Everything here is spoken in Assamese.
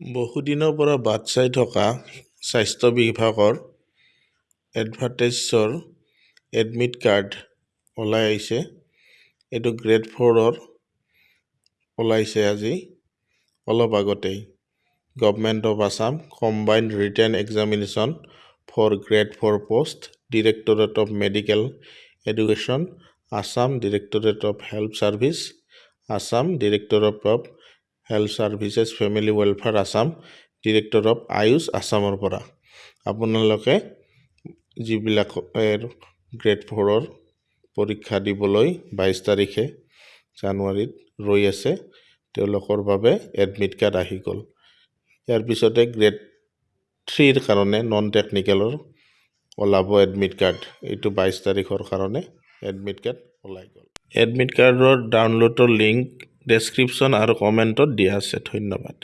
বহুদিনৰ পৰা বাট চাই থকা স্বাস্থ্য বিভাগৰ এডভাৰটাইজৰ এডমিট কাৰ্ড ওলাই আহিছে। এইটো গ্ৰেড ফ'ৰৰ ওলাইছে আজি অলপ আগতেই। Government of Assam combined written examination for grade four post directorate of medical education Assam directorate of health services Assam directorate of health services family welfare Assam director of AYUSH আছামৰ পৰা আপোনালোকে যিবিলাক গ্ৰেড ফ'ৰৰ পৰীক্ষা দিবলৈ বাইছ তাৰিখে জানুৱাৰীত ৰৈ আছে তেওঁলোকৰ বাবে এডমিট কাৰ্ড আহি গ'ল। ইয়াৰ পিছতে গ্ৰেড থ্ৰীৰ কাৰণে নন টেকনিকেলৰ ওলাব এডমিট কাৰ্ড এইটো বাইছ তাৰিখৰ কাৰণে এডমিট কাৰ্ড ওলাই গ'ল। এডমিট কাৰ্ডৰ ডাউনলোডৰ লিংক ডেছক্ৰিপশ্যন আৰু কমেণ্টত দিয়া আছে ধন্যবাদ।